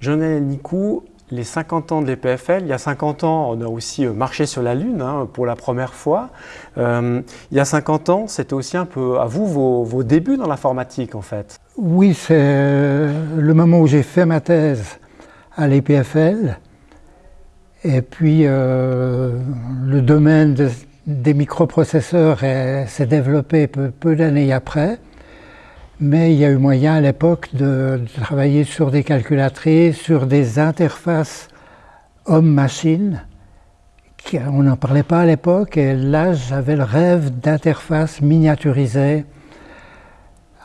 Jonel Nicou, les 50 ans de l'EPFL, il y a 50 ans, on a aussi euh, marché sur la Lune hein, pour la première fois. Euh, il y a 50 ans, c'était aussi un peu à vous vos, débuts dans l'informatique en fait. Oui, c'est euh, le moment où j'ai fait ma thèse à l'EPFL. Et puis le domaine des microprocesseurs s'est développé peu d'années après mais il y a eu moyen à l'époque de, travailler sur des calculatrices, sur des interfaces homme-machine. On n'en parlait pas à l'époque et là j'avais le rêve d'interfaces miniaturisées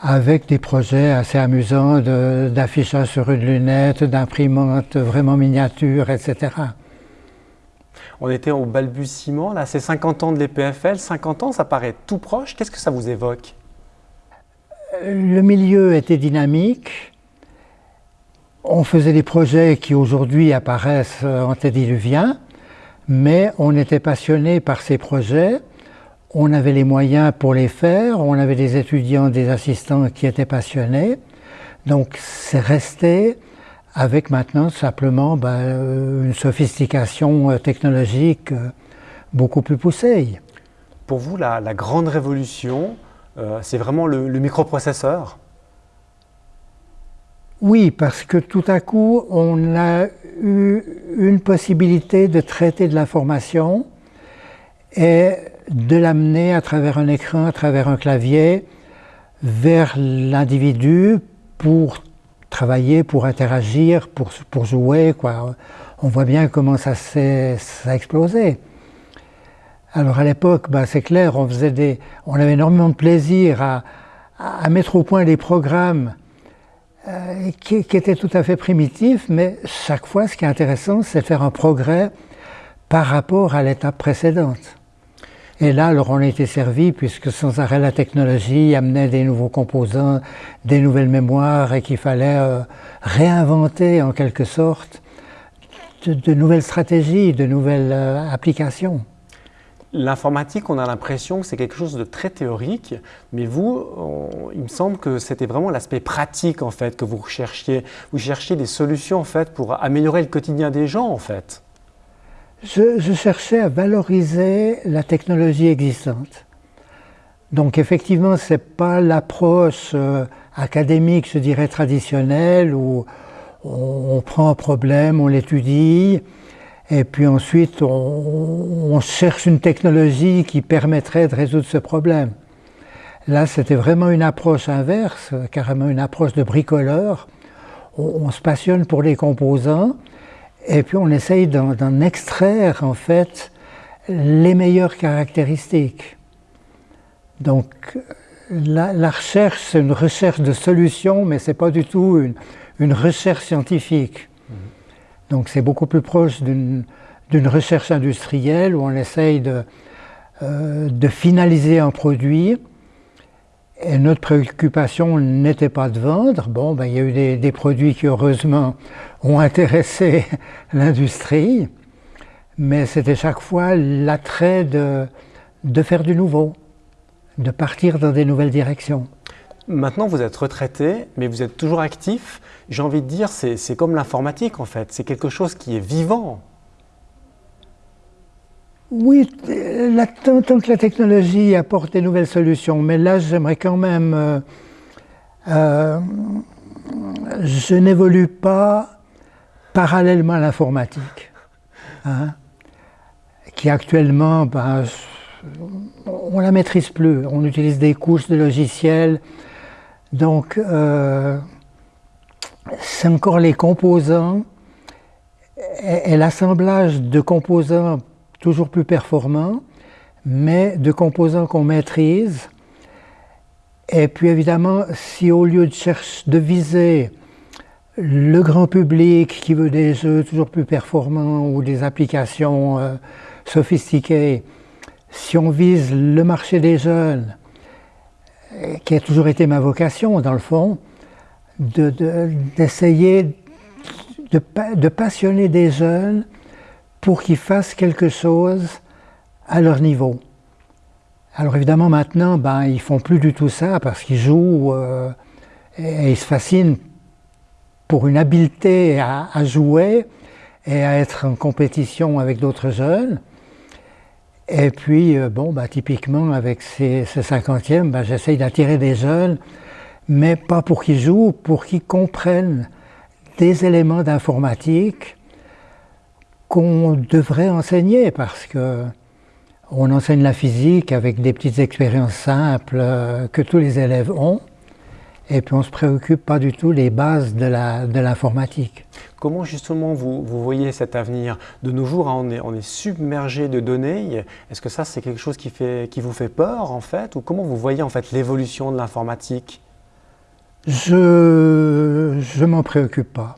avec des projets assez amusants d'affichage sur une lunette, d'imprimante vraiment miniature, etc. On était au balbutiement, là c'est 50 ans de l'EPFL, 50 ans ça paraît tout proche, qu'est-ce que ça vous évoque? Le milieu était dynamique. On faisait des projets qui aujourd'hui apparaissent antédiluviens, mais on était passionné par ces projets. On avait les moyens pour les faire, on avait des étudiants, des assistants qui étaient passionnés. Donc c'est resté avec maintenant simplement ben, une sophistication technologique beaucoup plus poussée. Pour vous, la grande révolution, euh, c'est vraiment le, microprocesseur Oui, parce que tout à coup, on a eu une possibilité de traiter de l'information et de l'amener à travers un écran, à travers un clavier, vers l'individu pour travailler, pour interagir, pour, pour jouer. On voit bien comment ça, a explosé. Alors à l'époque, bah, c'est clair, on, faisait des, on avait énormément de plaisir à, mettre au point des programmes euh, qui, étaient tout à fait primitifs, mais chaque fois, ce qui est intéressant, c'est faire un progrès par rapport à l'étape précédente. Et là, alors on a été servi, puisque sans arrêt la technologie amenait des nouveaux composants, des nouvelles mémoires, et qu'il fallait euh, réinventer en quelque sorte de, de, nouvelles stratégies, de nouvelles euh, applications. L'informatique, on a l'impression que c'est quelque chose de très théorique, mais vous, il me semble que c'était vraiment l'aspect pratique en fait que vous recherchiez. Vous cherchiez des solutions en fait pour améliorer le quotidien des gens en fait. Je, cherchais à valoriser la technologie existante. Donc effectivement, ce n'est pas l'approche euh, académique, je dirais, traditionnelle, où on prend un problème, on l'étudie, et puis ensuite, on, cherche une technologie qui permettrait de résoudre ce problème. Là, c'était vraiment une approche inverse, carrément une approche de bricoleur. On, se passionne pour les composants et puis on essaye d'en extraire en fait les meilleures caractéristiques. Donc la, recherche, c'est une recherche de solutions, mais ce n'est pas du tout une recherche scientifique. Donc c'est beaucoup plus proche d'une recherche industrielle où on essaye euh, de, finaliser un produit. Et notre préoccupation n'était pas de vendre. Bon, ben, il y a eu des, produits qui heureusement ont intéressé l'industrie, mais c'était chaque fois l'attrait de, de faire du nouveau, de partir dans des nouvelles directions. Maintenant, vous êtes retraité, mais vous êtes toujours actif. J'ai envie de dire, c'est comme l'informatique en fait, c'est quelque chose qui est vivant. Oui, tant, que la technologie apporte des nouvelles solutions, mais là j'aimerais quand même... Euh, euh, je n'évolue pas parallèlement à l'informatique, hein, qui actuellement, ben, on la maîtrise plus. On utilise des couches de logiciels donc, euh, c'est encore les composants et, l'assemblage de composants toujours plus performants, mais de composants qu'on maîtrise. Et puis évidemment, si au lieu de chercher, de viser le grand public qui veut des jeux toujours plus performants ou des applications euh, sophistiquées, si on vise le marché des jeunes, qui a toujours été ma vocation, dans le fond, d'essayer de, de, passionner des jeunes pour qu'ils fassent quelque chose à leur niveau. Alors évidemment maintenant, ben, ils font plus du tout ça parce qu'ils jouent euh, et, ils se fascinent pour une habileté à, jouer et à être en compétition avec d'autres jeunes. Et puis, euh, bon, bah, typiquement, avec ces, ce cinquantième, bah, j'essaye d'attirer des jeunes, mais pas pour qu'ils jouent, pour qu'ils comprennent des éléments d'informatique qu'on devrait enseigner, parce que on enseigne la physique avec des petites expériences simples euh, que tous les élèves ont, et puis on ne se préoccupe pas du tout des bases de l'informatique. Comment justement vous, voyez cet avenir De nos jours, hein, on, est, on, est, submergé de données. Est-ce que ça, c'est quelque chose qui, fait, qui vous fait peur en fait? Ou comment vous voyez en fait l'évolution de l'informatique? Je ne m'en préoccupe pas.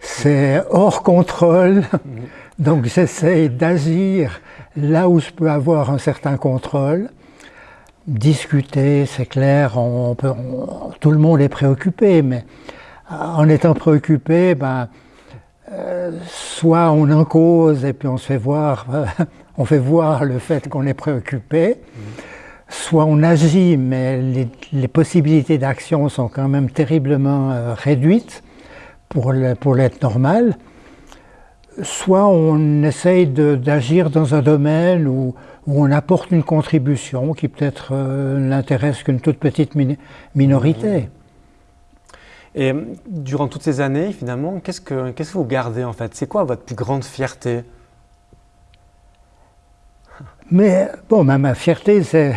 C'est hors contrôle, donc j'essaie d'agir là où je peux avoir un certain contrôle. Discuter, c'est clair, on peut, tout le monde est préoccupé, mais en étant préoccupé, ben, euh, soit on en cause et puis on se fait voir, on fait voir le fait qu'on est préoccupé, soit on agit, mais les, possibilités d'action sont quand même terriblement euh, réduites pour l'être normal, soit on essaye d'agir dans un domaine où, on apporte une contribution qui peut-être euh, n'intéresse qu'une toute petite minorité. Et durant toutes ces années, finalement, qu'est-ce que, qu'est-ce que vous gardez en fait? C'est quoi votre plus grande fierté? Mais bon, ma, fierté, c'est,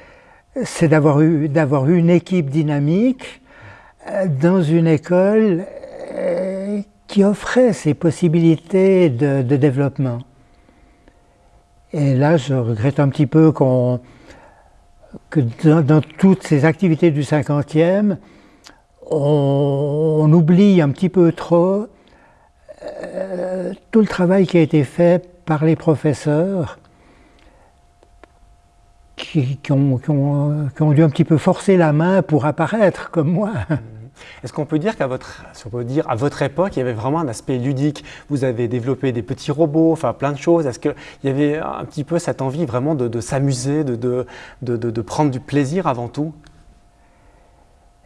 c'est d'avoir eu, d'avoir eu une équipe dynamique euh, dans une école euh, qui offrait ces possibilités de, développement. Et là, je regrette un petit peu que dans, toutes ces activités du 50e, on, oublie un petit peu trop euh, tout le travail qui a été fait par les professeurs qui, ont, dû un petit peu forcer la main pour apparaître comme moi. Est-ce qu'on peut dire qu'à votre, époque, il y avait vraiment un aspect ludique? Vous avez développé des petits robots, enfin plein de choses. Est-ce qu'il y avait un petit peu cette envie vraiment de, s'amuser, de, de prendre du plaisir avant tout?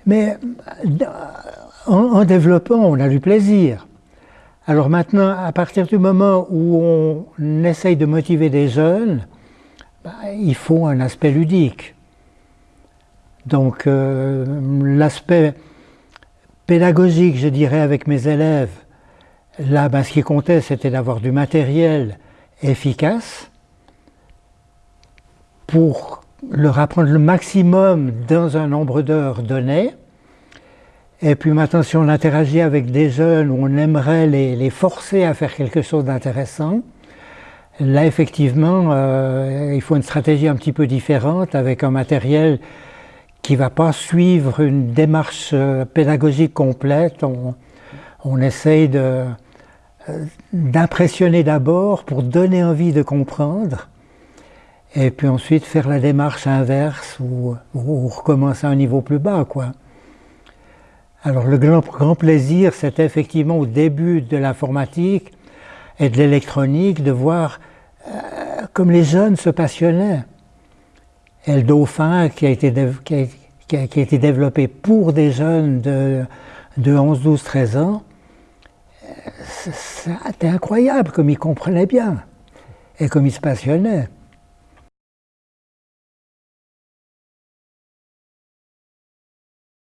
Mais en, développant, on a du plaisir. Alors maintenant, à partir du moment où on essaye de motiver des jeunes, bah, il faut un aspect ludique. Donc euh, l'aspect pédagogique, je dirais, avec mes élèves, là, bah, ce qui comptait, c'était d'avoir du matériel efficace pour leur apprendre le maximum dans un nombre d'heures donné. Et puis maintenant, si on interagit avec des jeunes où on aimerait les, forcer à faire quelque chose d'intéressant, là effectivement, euh, il faut une stratégie un petit peu différente avec un matériel qui ne va pas suivre une démarche euh, pédagogique complète. On, essaye euh, d'impressionner d'abord pour donner envie de comprendre et puis ensuite faire la démarche inverse ou, recommencer à un niveau plus bas. Quoi. Alors le grand, grand plaisir, c'était effectivement au début de l'informatique et de l'électronique de voir euh, comme les jeunes se passionnaient. Et le Dauphin, qui a été, développé pour des jeunes de, de 11, 12, 13 ans, euh, c'était incroyable comme ils comprenaient bien et comme ils se passionnaient.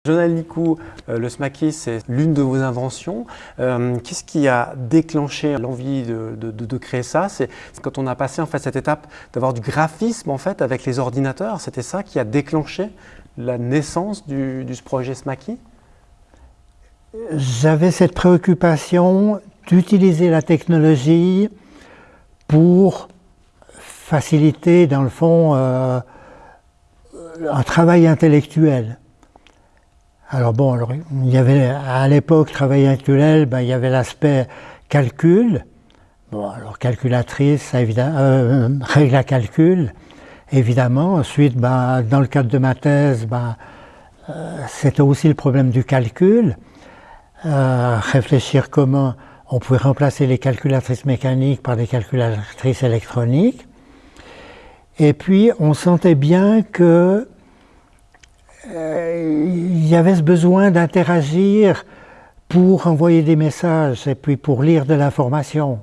Jonathan Licou, euh, le SMACI, c'est l'une de vos inventions. Euh, qu'est-ce qui a déclenché l'envie de, créer ça? C'est quand on a passé en fait cette étape d'avoir du graphisme en fait avec les ordinateurs. C'était ça qui a déclenché la naissance du, projet SMACI J'avais cette préoccupation d'utiliser la technologie pour faciliter, dans le fond, euh, un travail intellectuel. Alors bon, il y avait à l'époque, travail intellectuel, ben, il y avait l'aspect calcul. Bon, alors calculatrice, évidemment, euh, règle à calcul, évidemment. Ensuite, ben, dans le cadre de ma thèse, ben, euh, c'était aussi le problème du calcul. Euh, réfléchir comment on pouvait remplacer les calculatrices mécaniques par des calculatrices électroniques. Et puis, on sentait bien que il y avait ce besoin d'interagir pour envoyer des messages et puis pour lire de l'information.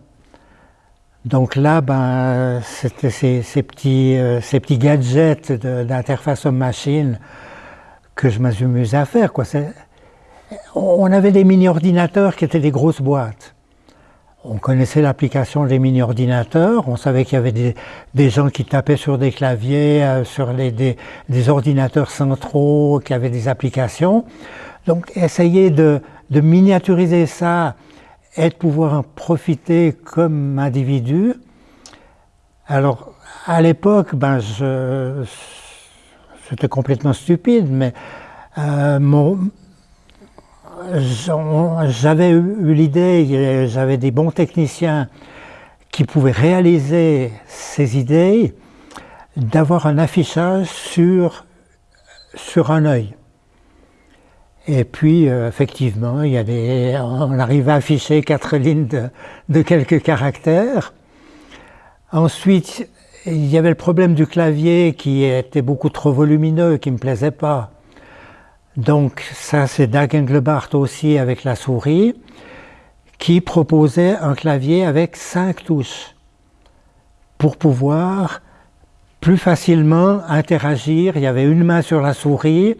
Donc là, ben, c'était ces, petits, euh, ces petits gadgets d'interface homme-machine que je m'amusais à faire. On avait des mini-ordinateurs qui étaient des grosses boîtes. On connaissait l'application des mini-ordinateurs, on savait qu'il y avait des, gens qui tapaient sur des claviers, euh, sur les, des, ordinateurs centraux, qui avaient des applications. Donc essayer de, de miniaturiser ça et de pouvoir en profiter comme individu. Alors, à l'époque, ben, c'était complètement stupide, mais euh, j'avais eu l'idée, j'avais des bons techniciens qui pouvaient réaliser ces idées, d'avoir un affichage sur, sur un œil. Et puis, euh, effectivement, il y a on arrive à afficher quatre lignes de, quelques caractères. Ensuite, il y avait le problème du clavier qui était beaucoup trop volumineux, qui ne me plaisait pas. Donc ça, c'est Dag Engelbart aussi avec la souris, qui proposait un clavier avec cinq touches pour pouvoir plus facilement interagir. Il y avait une main sur la souris,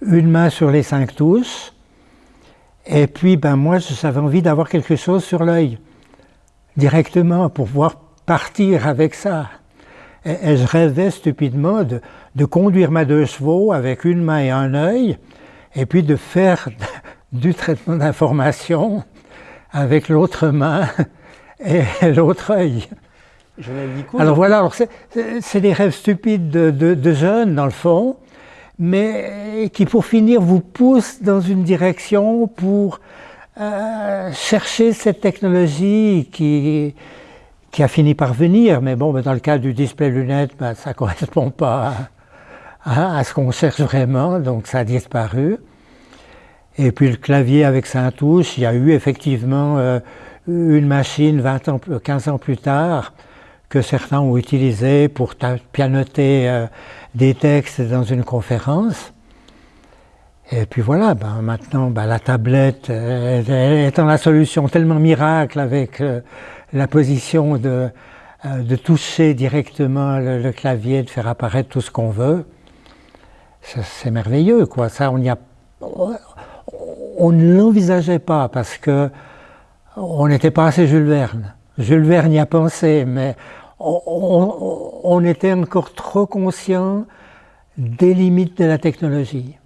une main sur les cinq touches, et puis ben moi j'avais envie d'avoir quelque chose sur l'œil, directement, pour pouvoir partir avec ça. Et, je rêvais stupidement de, de, conduire ma deux chevaux avec une main et un œil, et puis de faire du traitement d'information avec l'autre main et l'autre œil. Alors voilà, c'est des rêves stupides de, de, de jeunes dans le fond, mais qui pour finir vous pousse dans une direction pour euh, chercher cette technologie qui, qui a fini par venir, mais bon, dans le cas du display lunette, ben, ça ne correspond pas à, ce qu'on cherche vraiment, donc ça a disparu. Et puis le clavier avec sa touche, il y a eu effectivement euh, une machine 20 ans, 15 ans plus tard que certains ont utilisé pour pianoter euh, des textes dans une conférence. Et puis voilà, ben maintenant ben la tablette euh, étant la solution tellement miracle avec euh, la position de, euh, de toucher directement le, clavier, de faire apparaître tout ce qu'on veut, c'est merveilleux quoi. Ça, on, y a, on ne l'envisageait pas parce que on n'était pas assez Jules Verne. Jules Verne y a pensé, mais on, était encore trop conscient des limites de la technologie.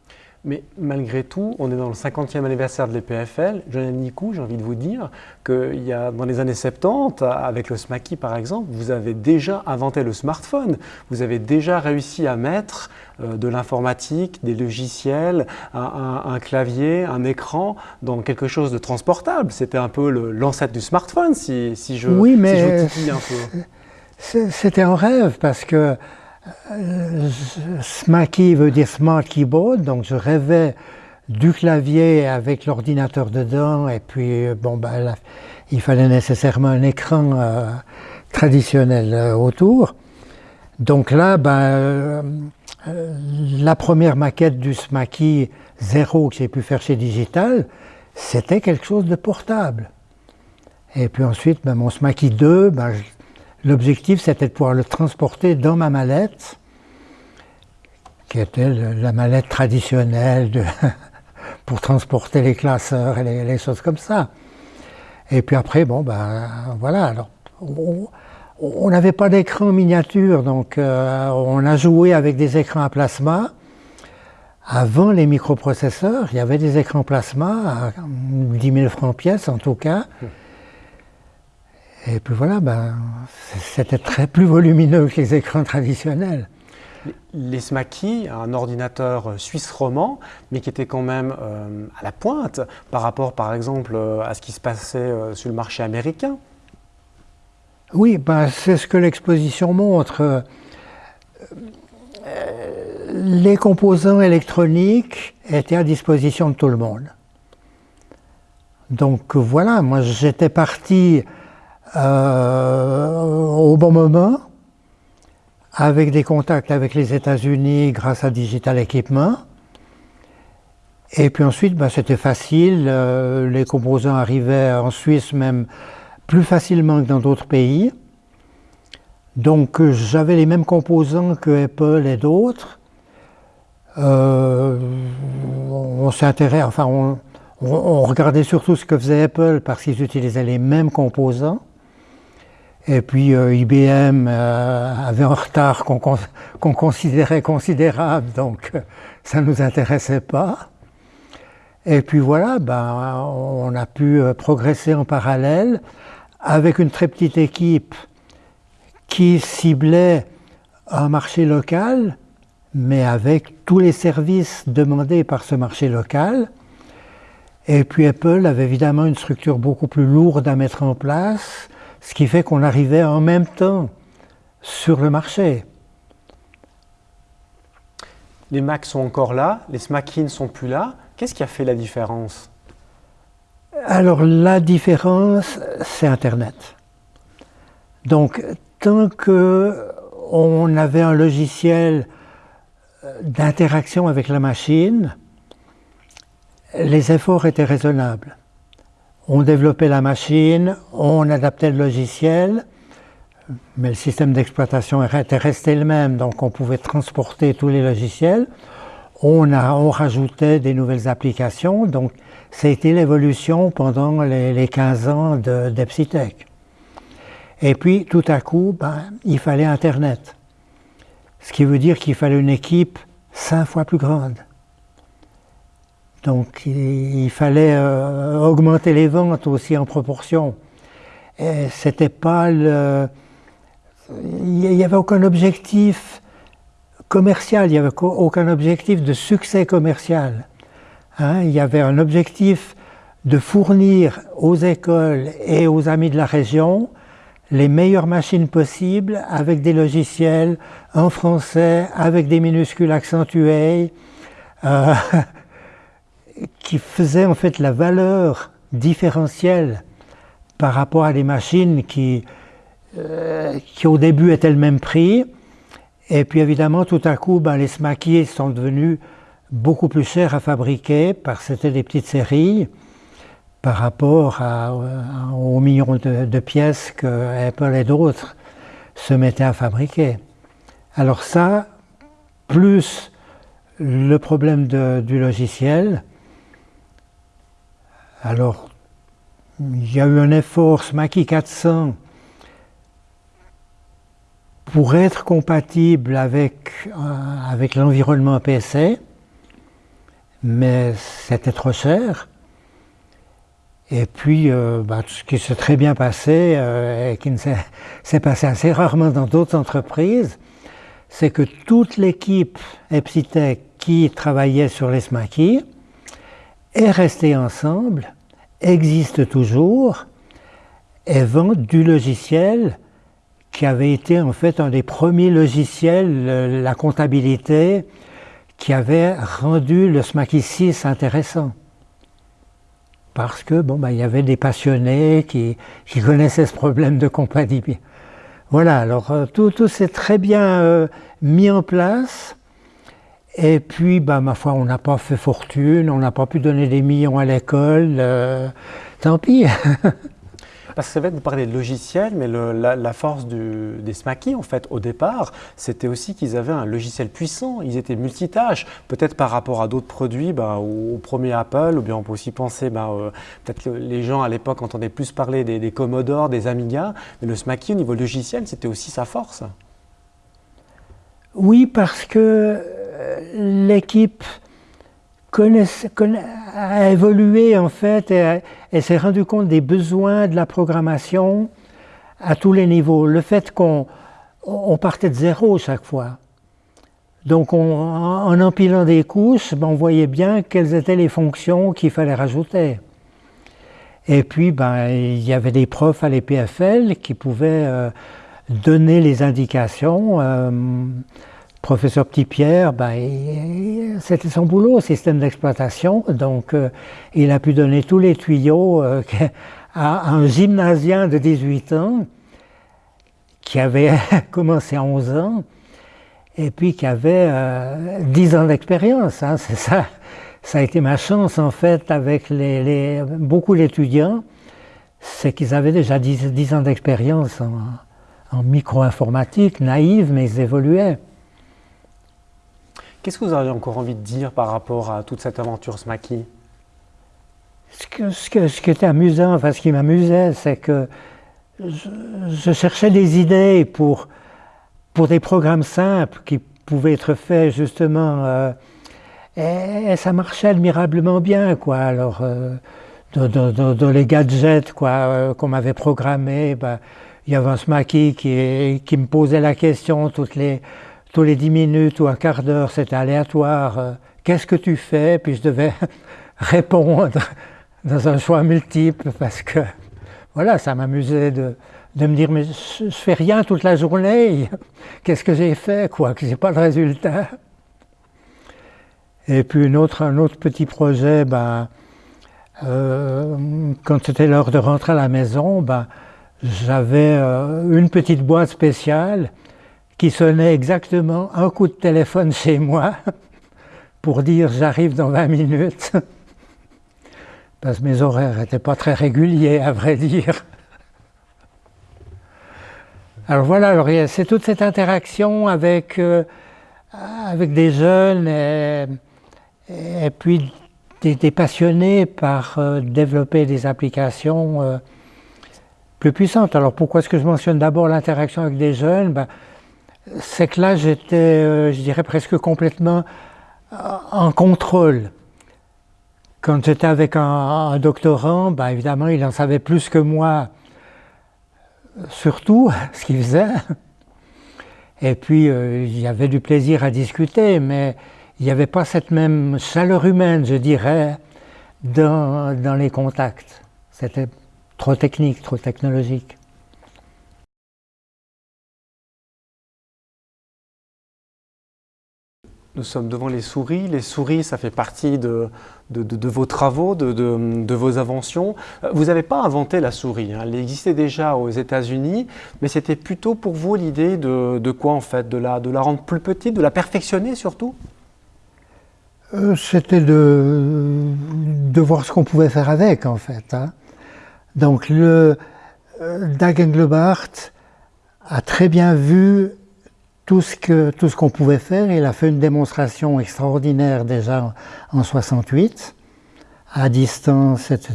Mais malgré tout, on est dans le 50e anniversaire de l'EPFL. Jonathan Nicou, j'ai envie de vous dire qu'il y a dans les années 70, avec le SMACI par exemple, vous avez déjà inventé le smartphone. Vous avez déjà réussi à mettre euh, de l'informatique, des logiciels, un, clavier, un écran dans quelque chose de transportable. C'était un peu l'ancêtre du smartphone, si, je, oui, mais un peu. C'était un rêve parce que euh, SMAKI veut dire Smart Keyboard, donc je rêvais du clavier avec l'ordinateur dedans et puis euh, bon ben, il fallait nécessairement un écran euh, traditionnel autour. Donc là, ben, la première maquette du SMAKI 0 que j'ai pu faire chez Digital, c'était quelque chose de portable. Et puis ensuite, ben, mon SMAKI 2, ben, L'objectif, c'était de pouvoir le transporter dans ma mallette, qui était la mallette traditionnelle pour transporter les classeurs et les, choses comme ça. Et puis après, bon, ben voilà. Alors, on n'avait pas d'écran miniature, donc euh, on a joué avec des écrans à plasma. Avant les microprocesseurs, il y avait des écrans plasma à 10 000 francs pièce en tout cas. Et puis voilà, ben, c'était très plus volumineux que les écrans traditionnels. Les SMACI, un ordinateur suisse roman, mais qui était quand même euh, à la pointe par rapport, par exemple, euh, à ce qui se passait euh, sur le marché américain. Oui, ben, c'est ce que l'exposition montre. les composants électroniques étaient à disposition de tout le monde. Donc voilà, moi j'étais parti euh, au bon moment, avec des contacts avec les États-Unis grâce à Digital Equipment. Et puis ensuite, bah, c'était facile. les composants arrivaient en Suisse même plus facilement que dans d'autres pays. Donc j'avais les mêmes composants que Apple et d'autres. on s'intéressait, enfin on, regardait surtout ce que faisait Apple parce qu'ils utilisaient les mêmes composants. Et puis euh, IBM euh, avait un retard qu'on considérait considérable, donc euh, ça ne nous intéressait pas. Et puis voilà, ben, on a pu progresser en parallèle avec une très petite équipe qui ciblait un marché local, mais avec tous les services demandés par ce marché local. Et puis Apple avait évidemment une structure beaucoup plus lourde à mettre en place, ce qui fait qu'on arrivait en même temps sur le marché. Les Macs sont encore là, les Smacky ne sont plus là. Qu'est-ce qui a fait la différence? Alors la différence, c'est Internet. Donc tant qu'on avait un logiciel d'interaction avec la machine, les efforts étaient raisonnables. On développait la machine, on adaptait le logiciel, mais le système d'exploitation était resté le même, donc on pouvait transporter tous les logiciels. On, rajoutait des nouvelles applications, donc ça a été l'évolution pendant les, 15 ans d'Epsitech. Et puis, tout à coup, ben, il fallait Internet. Ce qui veut dire qu'il fallait une équipe cinq fois plus grande. Donc il, fallait euh, augmenter les ventes aussi en proportion. C'était pas. Il n'y avait aucun objectif commercial, il n'y avait aucun objectif de succès commercial. Hein. il y avait un objectif de fournir aux écoles et aux amis de la région les meilleures machines possibles avec des logiciels en français, avec des minuscules accentués. Euh, qui faisait en fait la valeur différentielle par rapport à des machines qui, euh, qui au début étaient le même prix. Et puis évidemment, tout à coup, ben, les smaquiers sont devenus beaucoup plus chers à fabriquer parce que c'était des petites séries par rapport à, aux millions de, pièces que Apple et d'autres se mettaient à fabriquer. Alors ça, plus le problème du logiciel, alors, il y a eu un effort SMACI 400 pour être compatible avec, euh, l'environnement PSA, mais c'était trop cher. Et puis, euh, bah, ce qui s'est très bien passé, euh, et qui s'est passé assez rarement dans d'autres entreprises, c'est que toute l'équipe Epsitech qui travaillait sur les SMACI est resté ensemble, existe toujours et vend du logiciel qui avait été en fait un des premiers logiciels, la comptabilité, qui avait rendu le SMACI 6 intéressant. Parce que bon, ben, il y avait des passionnés qui, qui, connaissaient ce problème de comptabilité. Voilà, alors euh, tout, tout s'est très bien euh, mis en place. Et puis, bah, ma foi, on n'a pas fait fortune, on n'a pas pu donner des millions à l'école, euh, tant pis. Parce que ça va être de parler de logiciel, mais la, force des Smaky, en fait, au départ, c'était aussi qu'ils avaient un logiciel puissant. Ils étaient multitâches. Peut-être par rapport à d'autres produits, bah, au, premier Apple, ou bien on peut aussi penser, bah, euh, peut-être que les gens à l'époque entendaient plus parler des, des Commodore, des Amiga, mais le Smaky au niveau logiciel, c'était aussi sa force. Oui, parce que l'équipe a évolué en fait et, s'est rendu compte des besoins de la programmation à tous les niveaux. Le fait qu'on partait de zéro chaque fois. Donc en empilant des couches, ben, on voyait bien quelles étaient les fonctions qu'il fallait rajouter. Et puis ben, il y avait des profs à l'EPFL qui pouvaient euh, donner les indications. Euh, professeur Petit-Pierre, ben, c'était son boulot, système d'exploitation, donc euh, il a pu donner tous les tuyaux euh, à un gymnasien de 18 ans qui avait commencé à 11 ans et puis qui avait 10 euh, ans d'expérience. Hein, c'est ça, ça a été ma chance en fait avec beaucoup d'étudiants, c'est qu'ils avaient déjà 10, ans d'expérience en, en micro-informatique, naïve, mais ils évoluaient. Qu'est-ce que vous auriez encore envie de dire par rapport à toute cette aventure SMACI ce, qui était amusant, enfin ce qui m'amusait, c'est que je, cherchais des idées pour, pour des programmes simples qui pouvaient être faits justement, euh, et, ça marchait admirablement bien, quoi. Alors, euh, dans, les gadgets quoi euh, qu'on m'avait programmés, ben, il y avait un SMACI qui, qui me posait la question toutes les tous les dix minutes ou un quart d'heure, c'était aléatoire. Euh, qu'est-ce que tu fais? Puis je devais répondre dans un choix multiple parce que voilà, ça m'amusait de, de, me dire mais je, ne fais rien toute la journée. Qu'est-ce que j'ai fait? Quoi Que j'ai pas de résultat. Et puis une autre, un autre petit projet, ben, euh, quand c'était l'heure de rentrer à la maison, ben, j'avais euh, une petite boîte spéciale qui sonnait exactement un coup de téléphone chez moi pour dire j'arrive dans 20 minutes. Parce que mes horaires n'étaient pas très réguliers, à vrai dire. Alors voilà, c'est toute cette interaction avec, euh, avec des jeunes et, puis des, passionnés par euh, développer des applications euh, plus puissantes. Alors pourquoi est-ce que je mentionne d'abord l'interaction avec des jeunes? Ben, c'est que là j'étais, euh, je dirais presque complètement euh, en contrôle. Quand j'étais avec un, doctorant, bah, évidemment il en savait plus que moi, surtout ce qu'il faisait. Et puis euh, il y avait du plaisir à discuter, mais il n'y avait pas cette même chaleur humaine, je dirais, dans les contacts. C'était trop technique, trop technologique. Nous sommes devant les souris. Les souris, ça fait partie de, vos travaux, de, vos inventions. Vous n'avez pas inventé la souris. Hein. Elle existait déjà aux États-Unis, mais c'était plutôt pour vous l'idée de, quoi en fait? De la, rendre plus petite, de la perfectionner surtout? Euh, C'était de, voir ce qu'on pouvait faire avec en fait. Hein. Donc le euh, Dag Engelbart a très bien vu tout ce que tout ce qu'on pouvait faire. Il a fait une démonstration extraordinaire déjà en 68, à distance, etc.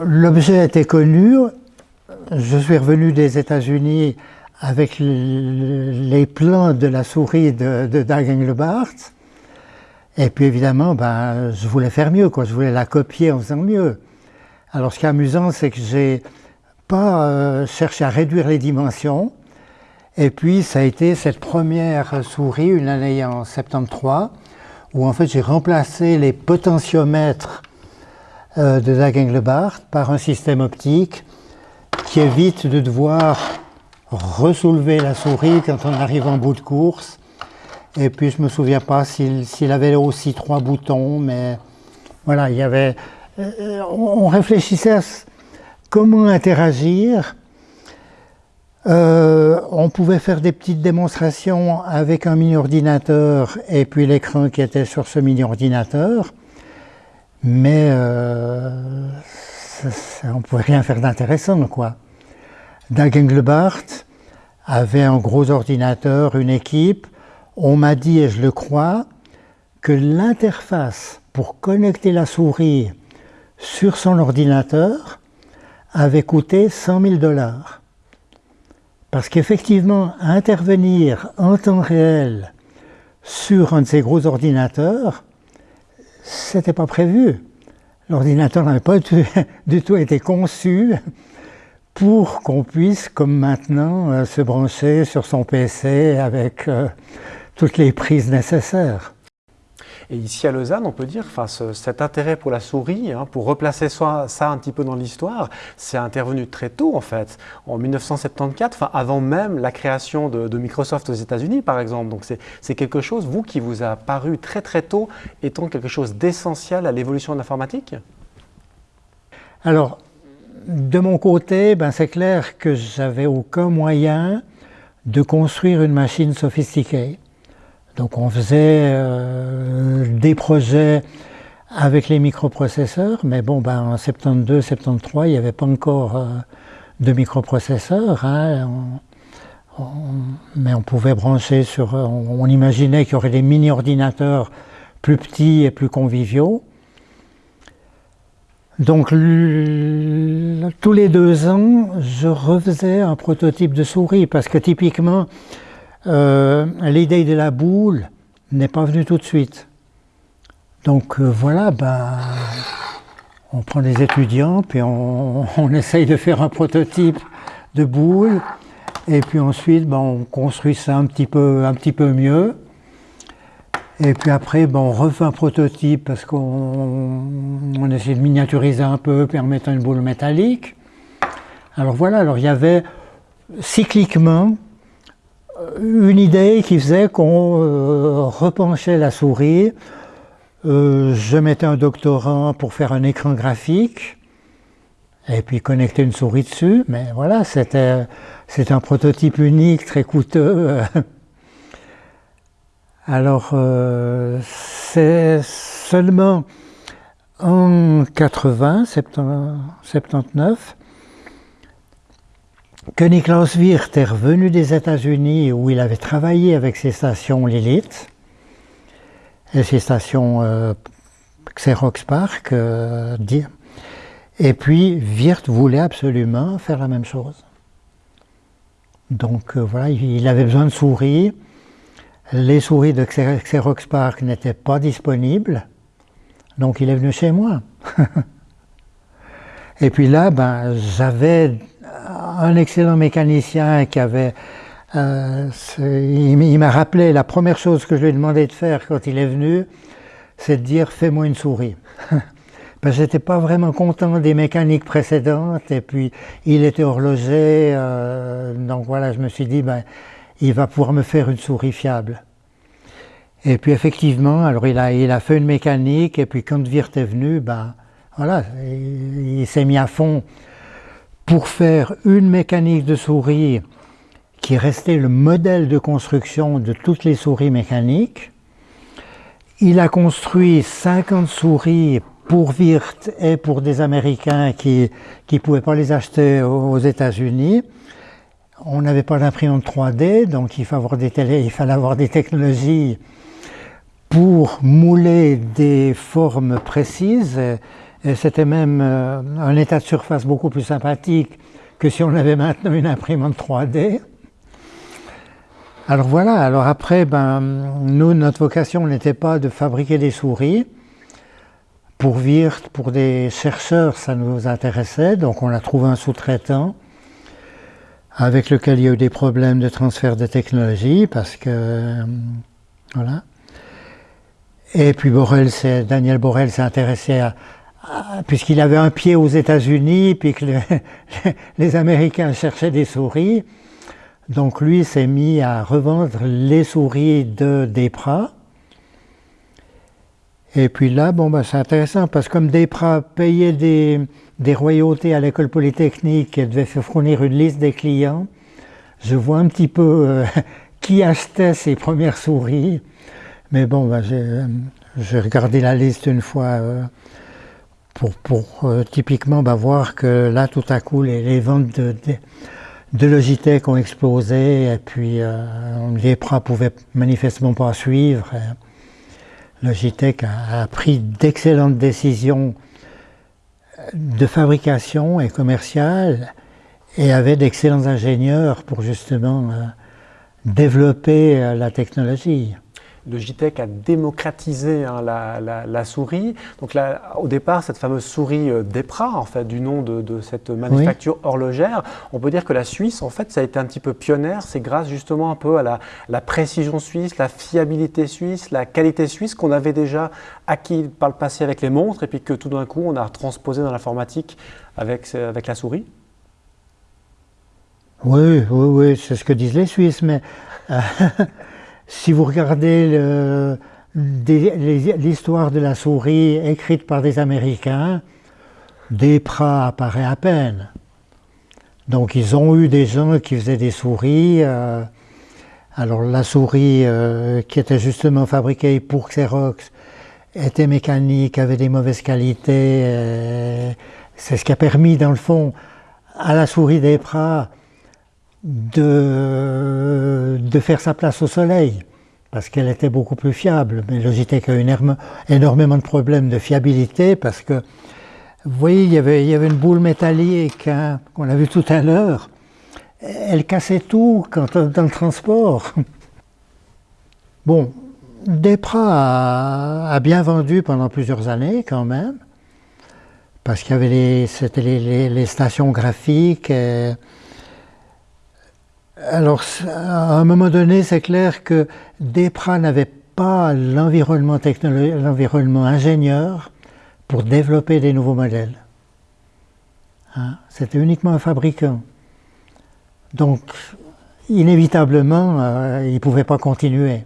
L'objet était connu. Je suis revenu des États-Unis avec les plans de la souris de, de Dag Engelbart. Et puis évidemment, ben, je voulais faire mieux, quoi. je voulais la copier en faisant mieux. Alors ce qui est amusant, c'est que j'ai pas euh, cherché à réduire les dimensions, et puis, ça a été cette première souris, une année en 73, où en fait j'ai remplacé les potentiomètres euh, de Dag Engelbart par un système optique qui évite de devoir ressoulever la souris quand on arrive en bout de course. Et puis je me souviens pas s'il avait aussi trois boutons, mais voilà, il y avait. Euh, on réfléchissait à comment interagir euh, on pouvait faire des petites démonstrations avec un mini-ordinateur et puis l'écran qui était sur ce mini-ordinateur, mais euh, on ne pouvait rien faire d'intéressant. quoi. Dag Engelbart avait un gros ordinateur, une équipe. On m'a dit, et je le crois, que l'interface pour connecter la souris sur son ordinateur avait coûté 100 000 dollars. Parce qu'effectivement, intervenir en temps réel sur un de ces gros ordinateurs, c'était pas prévu. L'ordinateur n'avait pas du tout été conçu pour qu'on puisse, comme maintenant, euh, se brancher sur son PC avec euh, toutes les prises nécessaires. Et ici à Lausanne, on peut dire, enfin, cet intérêt pour la souris, hein, pour replacer ça, un petit peu dans l'histoire, c'est intervenu très tôt en fait, en 1974, enfin, avant même la création de, Microsoft aux États-Unis par exemple. Donc c'est quelque chose, vous, qui vous a paru très très tôt, étant quelque chose d'essentiel à l'évolution de l'informatique? Alors, de mon côté, ben, c'est clair que j'avais aucun moyen de construire une machine sophistiquée. Donc on faisait des projets avec les microprocesseurs, mais bon, ben, en 72, 73, il n'y avait pas encore de microprocesseurs. Hein. mais on pouvait brancher sur. On, imaginait qu'il y aurait des mini-ordinateurs plus petits et plus conviviaux. Donc tous les deux ans, je refaisais un prototype de souris parce que typiquement, euh, l'idée de la boule n'est pas venue tout de suite. Donc euh, voilà, ben, on prend des étudiants, puis on, essaye de faire un prototype de boule, et puis ensuite ben, on construit ça un petit peu, un petit peu mieux. Et puis après, ben, on refait un prototype parce qu'on essaie de miniaturiser un peu, permettant une boule métallique. Alors voilà, alors il y avait cycliquement une idée qui faisait qu'on euh, repenchait la souris, euh, je mettais un doctorant pour faire un écran graphique et puis connecter une souris dessus, mais voilà, c'était un prototype unique, très coûteux. Alors, euh, c'est seulement en 80, 79, que Niklaus Wirth est revenu des États-Unis où il avait travaillé avec ses stations Lilith et ses stations euh, Xerox Park. Euh, et puis Wirth voulait absolument faire la même chose. Donc voilà, il avait besoin de souris. Les souris de Xerox Park n'étaient pas disponibles, donc il est venu chez moi. Et puis là, ben, j'avais un excellent mécanicien qui avait... Euh, il m'a rappelé, la première chose que je lui ai demandé de faire quand il est venu, c'est de dire « fais-moi une souris ». Parce que j'étais pas vraiment content des mécaniques précédentes, et puis il était horloger, euh, donc voilà, je me suis dit, ben, il va pouvoir me faire une souris fiable. Et puis effectivement, alors il a, il a fait une mécanique, et puis quand Virt est venu, ben voilà, il, s'est mis à fond pour faire une mécanique de souris qui restait le modèle de construction de toutes les souris mécaniques. Il a construit 50 souris pour Wirth et pour des Américains qui ne pouvaient pas les acheter aux États-Unis. On n'avait pas d'imprimante 3D, donc il fallait avoir des, il fallait avoir des technologies pour mouler des formes précises. Et c'était même euh, un état de surface beaucoup plus sympathique que si on avait maintenant une imprimante 3D. Alors voilà, alors après, ben, nous, notre vocation n'était pas de fabriquer des souris. Pour Wirth, pour des chercheurs, ça nous intéressait, donc on a trouvé un sous-traitant avec lequel il y a eu des problèmes de transfert de technologie, parce que, euh, voilà. Et puis Borel, Daniel Borel s'est intéressé à, puisqu'il avait un pied aux États-Unis, puis que les Américains cherchaient des souris, donc lui s'est mis à revendre les souris de Desprats. Et puis là, bon, bah, c'est intéressant parce que comme Desprats payait des, des royautés à l'école polytechnique et devait fournir une liste des clients, je vois un petit peu euh, qui achetait ses premières souris. Mais bon, bah, j'ai regardé la liste une fois euh, pour, euh, typiquement bah, voir que là, tout à coup, les, ventes de, Logitech ont explosé et puis les pras pouvaient manifestement pas suivre. Logitech a, a pris d'excellentes décisions de fabrication et commerciale et avait d'excellents ingénieurs pour justement euh, développer euh, la technologie. Logitech a démocratisé hein, la, souris. Donc là, au départ, cette fameuse souris euh, DEPRA, en fait, du nom de, cette manufacture horlogère, on peut dire que la Suisse, en fait, ça a été un petit peu pionnière. C'est grâce justement un peu à la, précision suisse, la fiabilité suisse, la qualité suisse qu'on avait déjà acquis par le passé avec les montres et puis que tout d'un coup, on a transposé dans l'informatique avec, avec la souris. Oui, oui, oui, c'est ce que disent les Suisses, mais euh, si vous regardez l'histoire de la souris écrite par des Américains, Desprats apparaît à peine. Donc ils ont eu des gens qui faisaient des souris euh, Alors la souris euh, qui était justement fabriquée pour Xerox était mécanique, avait des mauvaises qualités. Euh, c'est ce qui a permis dans le fond à la souris des de, de faire sa place au soleil parce qu'elle était beaucoup plus fiable. Mais Logitech a eu énormément de problèmes de fiabilité parce que, vous voyez, il y avait, une boule métallique hein, qu'on a vu tout à l'heure. Elle cassait tout quand, dans le transport. Bon, Depra a, bien vendu pendant plusieurs années quand même, parce qu'il y avait les, les, stations graphiques. Alors, à un moment donné, c'est clair que Depra n'avait pas l'environnement ingénieur pour développer des nouveaux modèles. Hein, c'était uniquement un fabricant. Donc, inévitablement, euh, il ne pouvait pas continuer.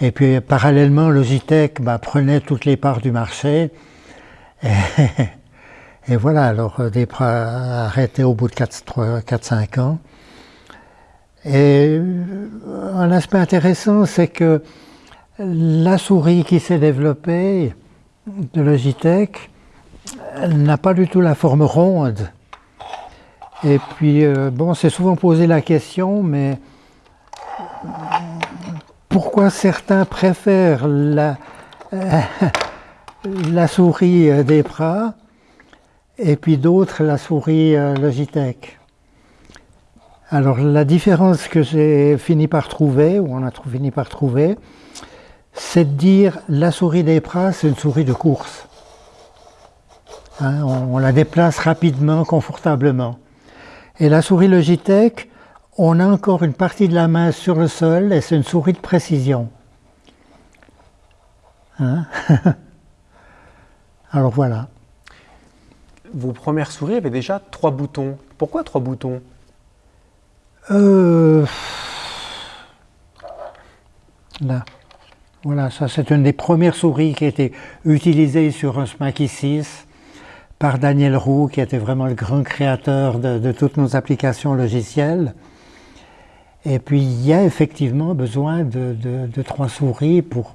Et puis, parallèlement, Logitech bah, prenait toutes les parts du marché. Et, voilà, alors Depra a arrêté au bout de 4-5 ans. Et euh, un aspect intéressant, c'est que la souris qui s'est développée de Logitech n'a pas du tout la forme ronde. Et puis, euh, bon, c'est souvent posé la question, mais pourquoi certains préfèrent la, souris des bras et puis d'autres la souris euh, Logitech? Alors la différence que j'ai fini par trouver, ou on a fini par trouver, c'est de dire la souris des bras, c'est une souris de course. Hein, on, la déplace rapidement, confortablement. Et la souris Logitech, on a encore une partie de la main sur le sol et c'est une souris de précision. Hein Alors voilà. Vos premières souris avaient déjà trois boutons. Pourquoi trois boutons? Euh, là. Voilà, ça c'est une des premières souris qui a été utilisée sur un Smaky 6 par Daniel Roux, qui était vraiment le grand créateur de, toutes nos applications logicielles. Et puis il y a effectivement besoin de, trois souris pour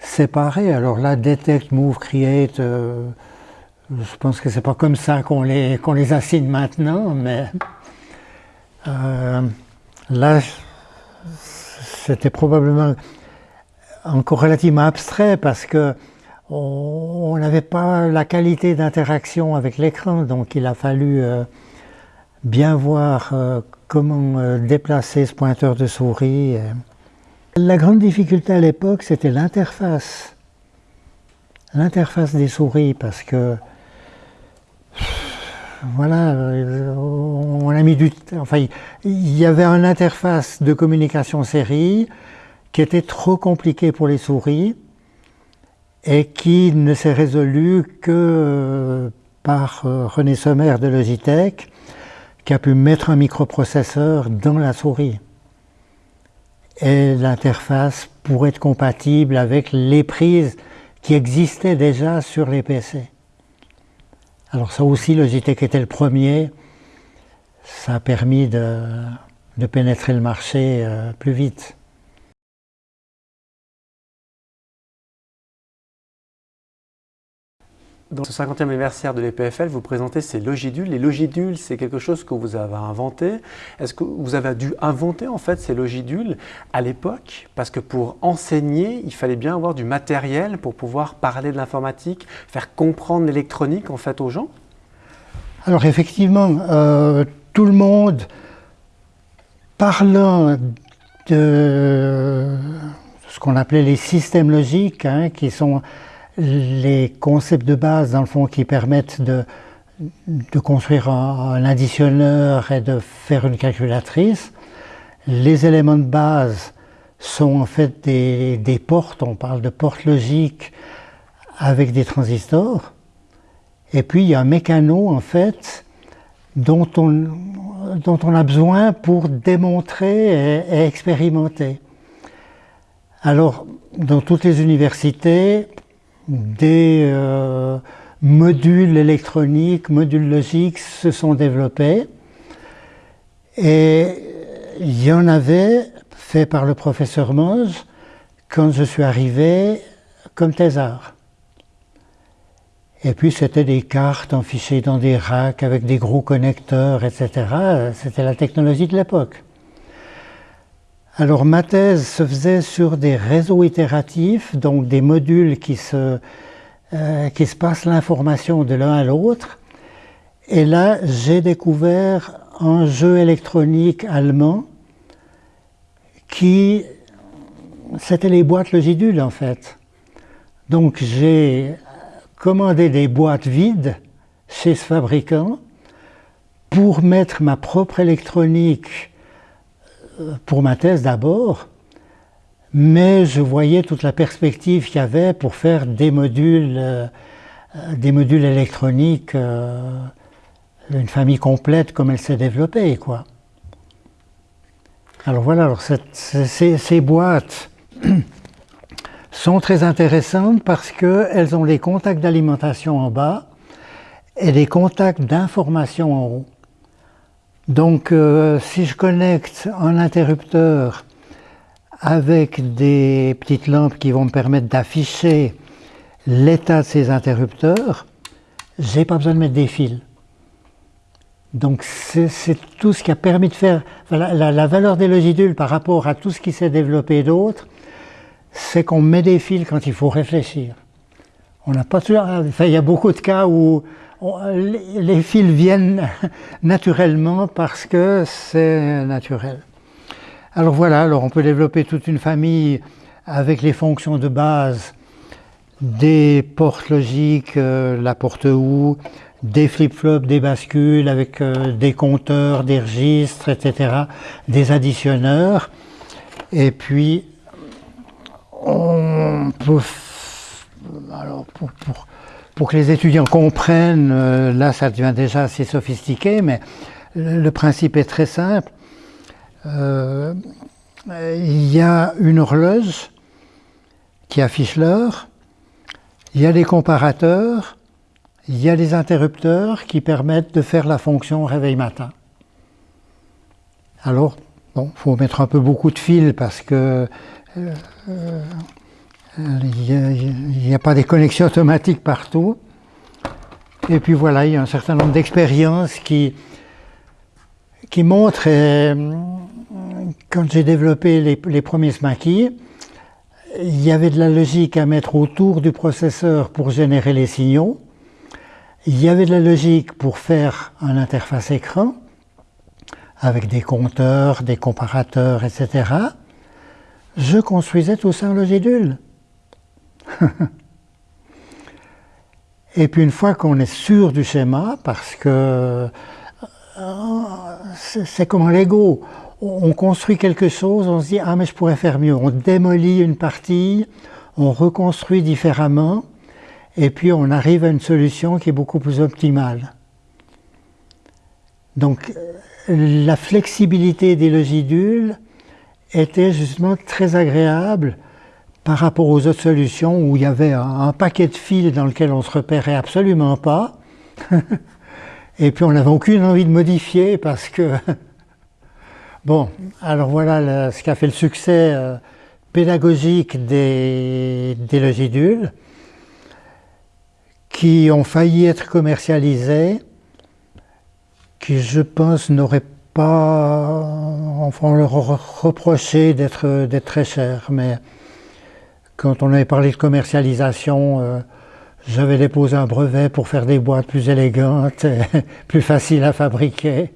séparer. Alors là, Detect, Move, Create, euh, je pense que c'est pas comme ça qu'on les, qu'on les assigne maintenant, mais euh, là, c'était probablement encore relativement abstrait parce que on n'avait pas la qualité d'interaction avec l'écran, donc il a fallu euh, bien voir euh, comment déplacer ce pointeur de souris. La grande difficulté à l'époque, c'était l'interface. L'interface des souris, parce que voilà, euh, on a mis du enfin il y avait une interface de communication série qui était trop compliquée pour les souris et qui ne s'est résolue que euh, par euh, René Sommer de Logitech qui a pu mettre un microprocesseur dans la souris. Et l'interface pourrait être compatible avec les prises qui existaient déjà sur les PC. Alors ça aussi, Logitech était le premier. Ça a permis de, pénétrer le marché euh, plus vite. Dans ce 50e anniversaire de l'EPFL, vous présentez ces logidules. Les logidules, c'est quelque chose que vous avez inventé. Est-ce que vous avez dû inventer en fait ces logidules à l'époque? Parce que pour enseigner, il fallait bien avoir du matériel pour pouvoir parler de l'informatique, faire comprendre l'électronique en fait aux gens? Alors effectivement, euh, tout le monde parlant de ce qu'on appelait les systèmes logiques, hein, qui sont les concepts de base, dans le fond, qui permettent de, construire un, additionneur et de faire une calculatrice. Les éléments de base sont en fait des, des portes, on parle de portes logiques avec des transistors. Et puis il y a un mécano en fait dont on, dont on a besoin pour démontrer et expérimenter. Alors, dans toutes les universités, des euh, modules électroniques, modules logiques se sont développés et il y en avait fait par le professeur Moz quand je suis arrivé comme thésard. Et puis c'était des cartes enfichées dans des racks avec des gros connecteurs, etc. C'était la technologie de l'époque. Alors ma thèse se faisait sur des réseaux itératifs, donc des modules qui se, euh, qui se passent l'information de l'un à l'autre. Et là, j'ai découvert un jeu électronique allemand qui, c'était les boîtes Logidule en fait. Donc j'ai commandé des boîtes vides chez ce fabricant pour mettre ma propre électronique pour ma thèse d'abord, mais je voyais toute la perspective qu'il y avait pour faire des modules, euh, des modules électroniques, euh, une famille complète comme elle s'est développée. Quoi. Alors voilà, alors ces, ces, boîtes sont très intéressantes parce qu'elles ont les contacts d'alimentation en bas et les contacts d'information en haut. Donc euh, si je connecte un interrupteur avec des petites lampes qui vont me permettre d'afficher l'état de ces interrupteurs, j'ai pas besoin de mettre des fils. Donc c'est tout ce qui a permis de faire la, valeur des logidules par rapport à tout ce qui s'est développé d'autres, c'est qu'on met des fils quand il faut réfléchir. On n'a pas toujours, il y a beaucoup de cas où les fils viennent naturellement parce que c'est naturel. Alors voilà, alors on peut développer toute une famille avec les fonctions de base des portes logiques, euh, la porte ou, des flip-flops, des bascules avec euh, des compteurs, des registres, etc., des additionneurs. Et puis, on peut... Alors, pour pour que les étudiants comprennent, euh, là ça devient déjà assez sophistiqué, mais le principe est très simple. Euh, il y a une horloge qui affiche l'heure, il y a des comparateurs, il y a des interrupteurs qui permettent de faire la fonction réveil matin. Alors, bon, il faut mettre un peu beaucoup de fils parce que euh, il n'y a, pas des connexions automatiques partout. Et puis voilà, il y a un certain nombre d'expériences qui, qui montrent, euh, quand j'ai développé les, premiers SMACI, il y avait de la logique à mettre autour du processeur pour générer les signaux. Il y avait de la logique pour faire un interface écran avec des compteurs, des comparateurs, etc. Je construisais tout ça en logidule. Et puis une fois qu'on est sûr du schéma, parce que euh, c'est comme Lego, on construit quelque chose, on se dit ah mais je pourrais faire mieux, on démolit une partie, on reconstruit différemment, et puis on arrive à une solution qui est beaucoup plus optimale. Donc la flexibilité des logidules était justement très agréable par rapport aux autres solutions où il y avait un, paquet de fils dans lequel on ne se repérait absolument pas. Et puis on n'avait aucune envie de modifier parce que... bon, alors voilà ce qui fait le succès euh, pédagogique des, des logidules qui ont failli être commercialisés, qui je pense n'auraient pas, enfin on leur reproché d'être très chers, mais quand on avait parlé de commercialisation, euh, j'avais déposé un brevet pour faire des boîtes plus élégantes, plus faciles à fabriquer.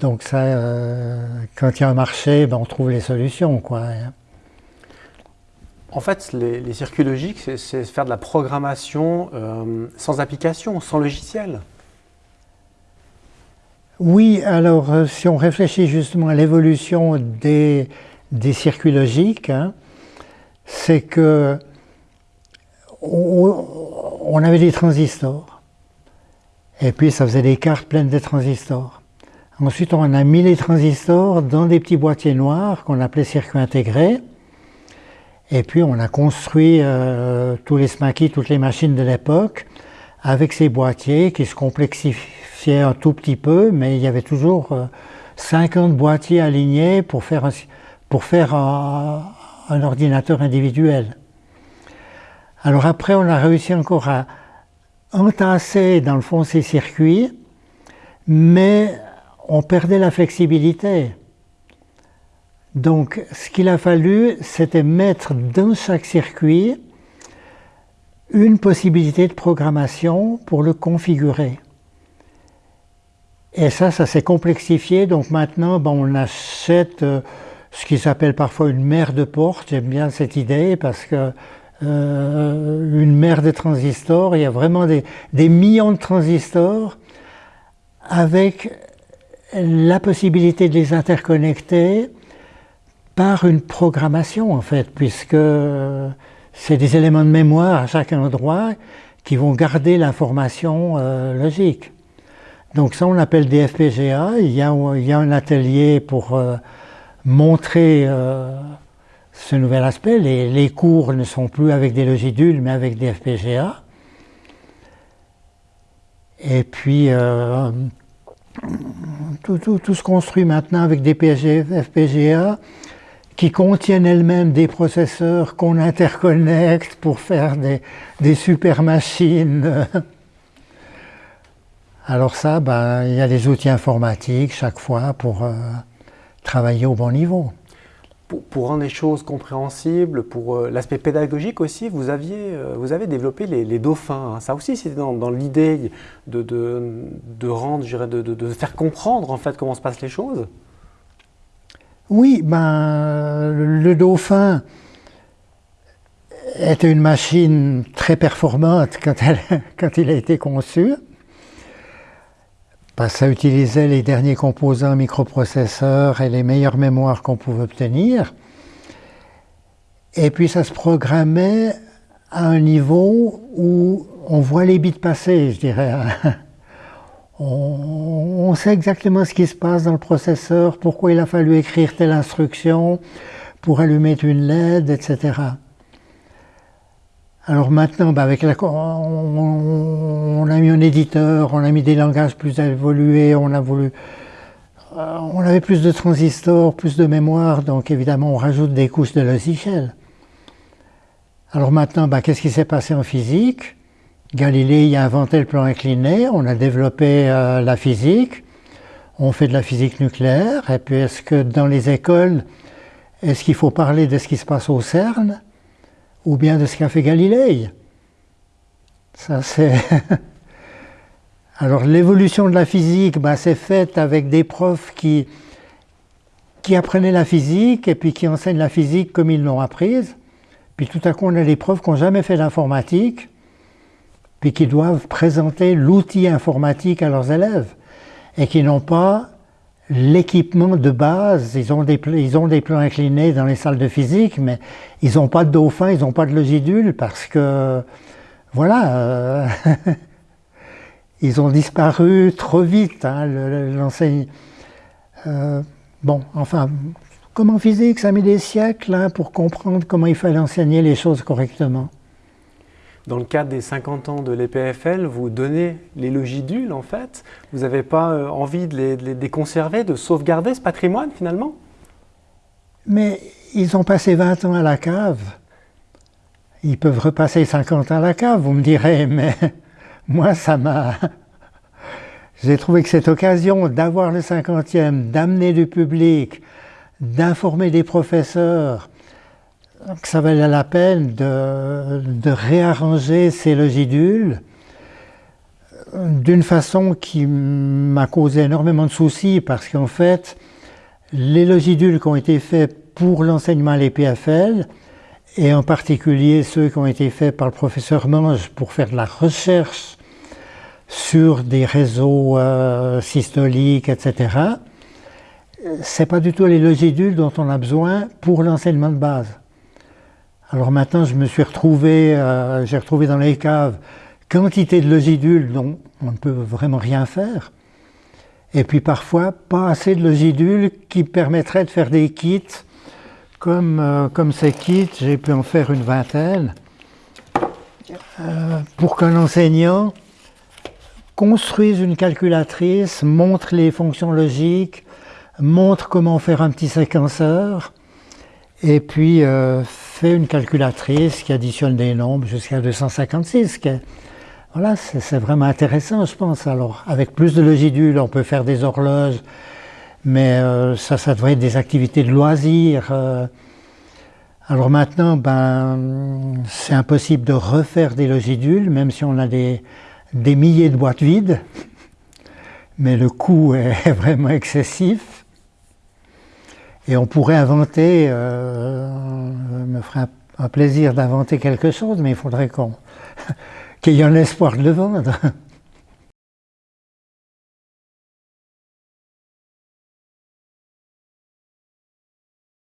Donc ça, euh, quand il y a un marché, ben, on trouve les solutions. Quoi. En fait, les, circuits logiques, c'est faire de la programmation euh, sans application, sans logiciel. Oui, alors si on réfléchit justement à l'évolution des, circuits logiques, hein, c'est que on, avait des transistors. Et puis ça faisait des cartes pleines de transistors. Ensuite, on a mis les transistors dans des petits boîtiers noirs qu'on appelait circuits intégrés. Et puis on a construit euh, tous les SMACI, toutes les machines de l'époque, avec ces boîtiers qui se complexifiaient un tout petit peu, mais il y avait toujours 50 euh, boîtiers alignés pour faire pour faire un, ordinateur individuel. Alors après, on a réussi encore à entasser dans le fond ces circuits, mais on perdait la flexibilité. Donc ce qu'il a fallu, c'était mettre dans chaque circuit une possibilité de programmation pour le configurer. Et ça, ça s'est complexifié. Donc maintenant, on achète euh, ce qui s'appelle parfois une mère de porte. J'aime bien cette idée parce que euh, une mère de transistors, il y a vraiment des, millions de transistors avec la possibilité de les interconnecter par une programmation en fait, puisque c'est des éléments de mémoire à chaque endroit qui vont garder l'information euh, logique. Donc ça on appelle des FPGA, il y a, un atelier pour euh, montrer euh, ce nouvel aspect. Les, cours ne sont plus avec des logidules mais avec des FPGA. Et puis tout, tout, tout, se construit maintenant avec des FPGA qui contiennent elles-mêmes des processeurs qu'on interconnecte pour faire des, super machines. Alors ça, ben, il y a des outils informatiques chaque fois pour euh, travailler au bon niveau. Pour, rendre les choses compréhensibles, pour euh, l'aspect pédagogique aussi, vous, aviez, euh, vous avez développé les, dauphins. Hein. Ça aussi, c'était dans, l'idée de, de, rendre, de, de, faire comprendre en fait comment se passent les choses. Oui, ben, le Dauphin était une machine très performante quand, quand il a été conçu. Ben, ça utilisait les derniers composants microprocesseurs et les meilleures mémoires qu'on pouvait obtenir. Et puis ça se programmait à un niveau où on voit les bits passer, je dirais. on, sait exactement ce qui se passe dans le processeur, pourquoi il a fallu écrire telle instruction pour allumer une LED, etc. Alors maintenant, bah, on, a mis un éditeur, on a mis des langages plus évolués, on a voulu, euh, on avait plus de transistors, plus de mémoire, donc évidemment on rajoute des couches de logiciel. Alors maintenant, bah, qu'est-ce qui s'est passé en physique? Galilée a inventé le plan incliné, on a développé euh, la physique, on fait de la physique nucléaire, et puis est-ce que dans les écoles, est-ce qu'il faut parler de ce qui se passe au CERN, ou bien de ce qu'a fait Galilée Ça c'est... Alors l'évolution de la physique, bah, c'est faite avec des profs qui, qui apprenaient la physique et puis qui enseignent la physique comme ils l'ont apprise. Puis tout à coup, on a des profs qui n'ont jamais fait d'informatique puis qui doivent présenter l'outil informatique à leurs élèves et qui n'ont pas l'équipement de base. Ils ont, des, plans inclinés dans les salles de physique, mais ils n'ont pas de dauphin, ils n'ont pas de logidule parce que, voilà, euh, ils ont disparu trop vite. Hein. Euh, bon, enfin, comme en physique, ça mis des siècles hein, pour comprendre comment il fallait enseigner les choses correctement. Dans le cadre des 50 ans de l'EPFL, vous donnez les logidules en fait. Vous n'avez pas euh, envie de les, conserver, de sauvegarder ce patrimoine finalement? Mais ils ont passé 20 ans à la cave. Ils peuvent repasser 50 ans à la cave, vous me direz, mais moi ça m'a... J'ai trouvé que cette occasion d'avoir le 50e, d'amener du public, d'informer des professeurs, que ça valait la peine de, réarranger ces logidules d'une façon qui m'a causé énormément de soucis parce qu'en fait, les logidules qui ont été faits pour l'enseignement à l'EPFL, et en particulier ceux qui ont été faits par le professeur Mange pour faire de la recherche sur des réseaux euh, systoliques, etc., c'est pas du tout les logidules dont on a besoin pour l'enseignement de base. Alors maintenant, je me suis retrouvé, euh, j'ai retrouvé dans les caves quantité de logidules dont on ne peut vraiment rien faire. Et puis parfois, pas assez de logidules qui permettraient de faire des kits. Comme, euh, comme ces kits, j'ai pu en faire une vingtaine. Euh, pour qu'un enseignant construise une calculatrice, montre les fonctions logiques, montre comment faire un petit séquenceur, et puis euh, fait une calculatrice qui additionne des nombres jusqu'à 256. voilà, c'est vraiment intéressant, je pense. Alors, avec plus de logidules, on peut faire des horloges, mais euh, ça, ça devrait être des activités de loisirs. Euh. alors maintenant, ben, c'est impossible de refaire des logidules, même si on a des, des milliers de boîtes vides, mais le coût est vraiment excessif. Et on pourrait inventer, euh, me ferait un, plaisir d'inventer quelque chose, mais il faudrait qu'on qu'il y ait un espoir de le vendre.